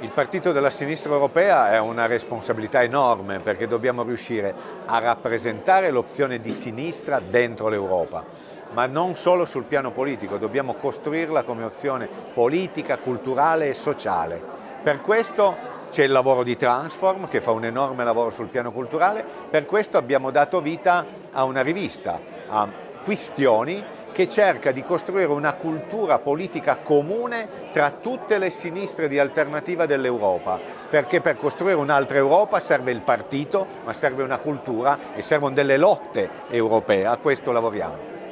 Il partito della sinistra europea è una responsabilità enorme perché dobbiamo riuscire a rappresentare l'opzione di sinistra dentro l'Europa, ma non solo sul piano politico, dobbiamo costruirla come opzione politica, culturale e sociale. Per questo c'è il lavoro di Transform che fa un enorme lavoro sul piano culturale, per questo abbiamo dato vita a una rivista, a Quistioni, che cerca di costruire una cultura politica comune tra tutte le sinistre di alternativa dell'Europa, perché per costruire un'altra Europa serve il partito, ma serve una cultura e servono delle lotte europee, a questo lavoriamo.